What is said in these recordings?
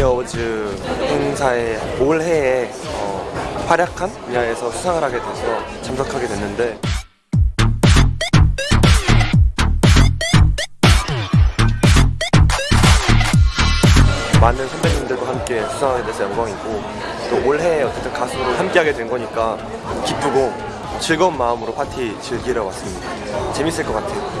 에이어워즈 행사에 올해에 어, 활약한 분야에서 수상을 하게 돼서 참석하게 됐는데 많은 선배님들과 함께 수상하게 돼서 영광이고 또 올해 어쨌든 가수로 함께하게 된 거니까 기쁘고 즐거운 마음으로 파티 즐기러 왔습니다. 재밌을 것 같아요.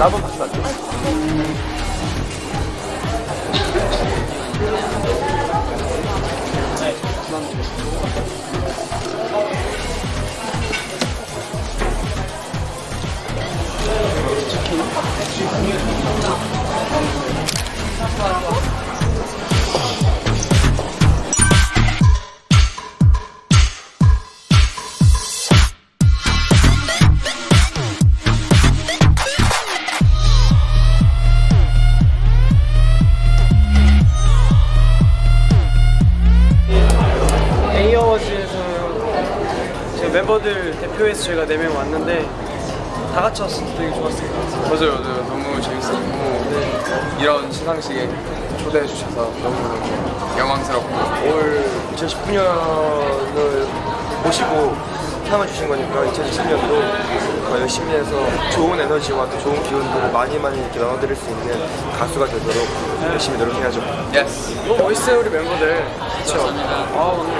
나도 같이 갈게. A어 멤버들 대표해서 저희가 4명 왔는데 다 같이 왔을 때 되게 좋았어요 맞아요, 맞아요. 너무 재밌었고 이런 시상식에 초대해 주셔서 너무 영광스럽고 올 2019년을 보시고 상을 주신 거니까 2020년도 더 열심히 해서 좋은 에너지와 또 좋은 기운들을 많이 많이 이렇게 나눠드릴 수 있는 가수가 되도록 열심히 노력해야죠. Yes. 너무 멋있어요 우리 멤버들 그쵸? 아 오늘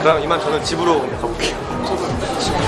그럼 이만 저는 집으로 가볼게요.